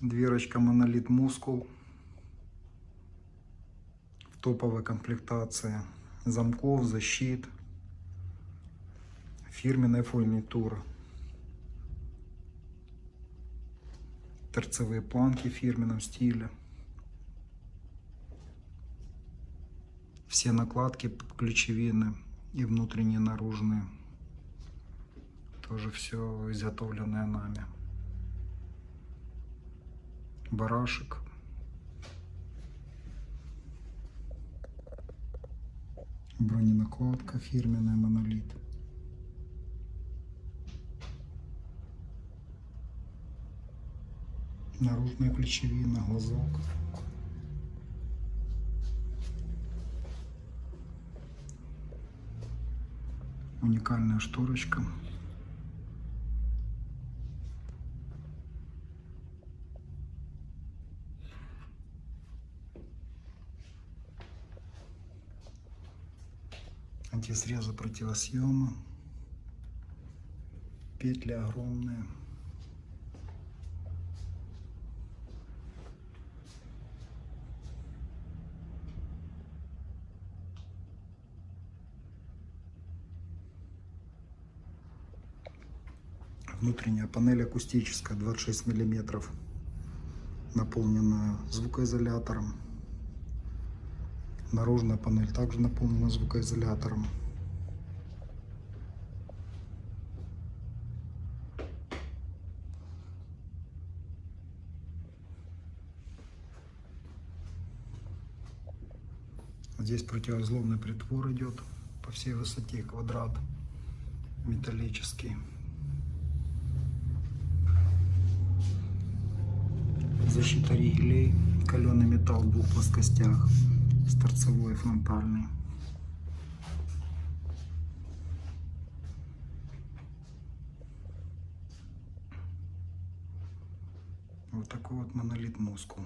Дверочка монолит мускул в топовой комплектации замков, защит, фирменная фурнитура. Торцевые планки в фирменном стиле. Все накладки ключевины и внутренние, и наружные. Тоже все изготовленное нами. Барашек. Броненакладка фирменная монолит. Наружная ключевина, глазок. Уникальная шторочка. Антисрезы противосъема. Петли огромные. Внутренняя панель акустическая, 26 миллиметров, наполнена звукоизолятором. Наружная панель также наполнена звукоизолятором. Здесь противоизломный притвор идет по всей высоте квадрат металлический. защита ригелей, каленый металл в двух плоскостях, с торцевой фронтальной. Вот такой вот монолит мускул.